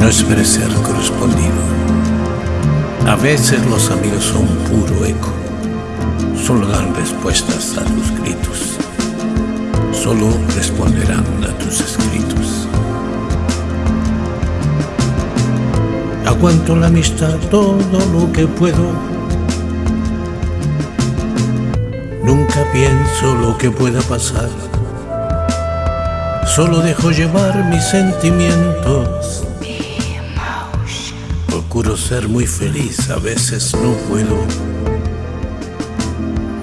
no esperes ser correspondido. A veces los amigos son puro eco, solo dan respuestas a tus gritos, solo responderán a tus escritos. Aguanto la amistad todo lo que puedo, nunca pienso lo que pueda pasar Solo dejo llevar mis sentimientos. Procuro ser muy feliz, a veces no puedo.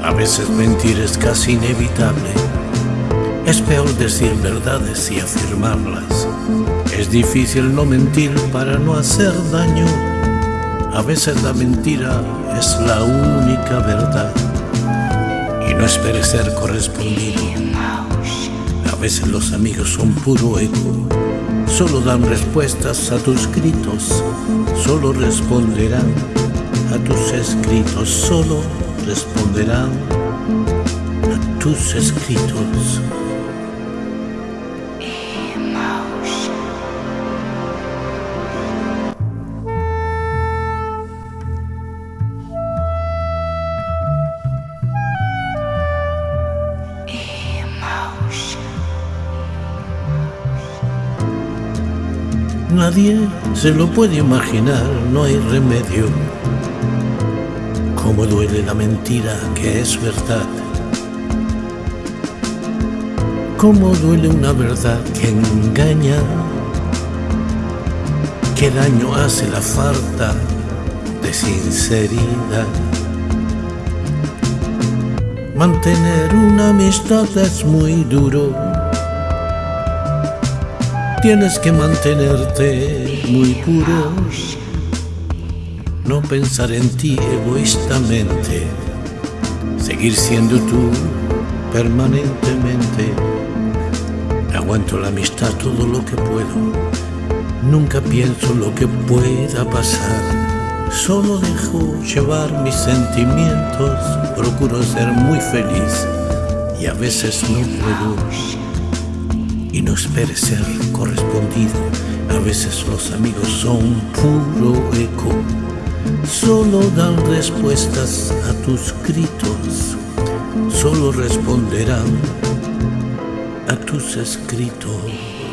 A veces mentir es casi inevitable. Es peor decir verdades y afirmarlas. Es difícil no mentir para no hacer daño. A veces la mentira es la única verdad. Y no esperes ser correspondido. A veces los amigos son puro eco, solo dan respuestas a tus gritos, solo responderán a tus escritos, solo responderán a tus escritos. Nadie se lo puede imaginar, no hay remedio. Cómo duele la mentira que es verdad. Cómo duele una verdad que engaña. Qué daño hace la falta de sinceridad. Mantener una amistad es muy duro Tienes que mantenerte muy puro, no pensar en ti egoístamente, seguir siendo tú permanentemente. Aguanto la amistad todo lo que puedo, nunca pienso lo que pueda pasar. Solo dejo llevar mis sentimientos, procuro ser muy feliz y a veces no puedo y no esperes ser correspondido. A veces los amigos son puro eco, solo dan respuestas a tus gritos, solo responderán a tus escritos.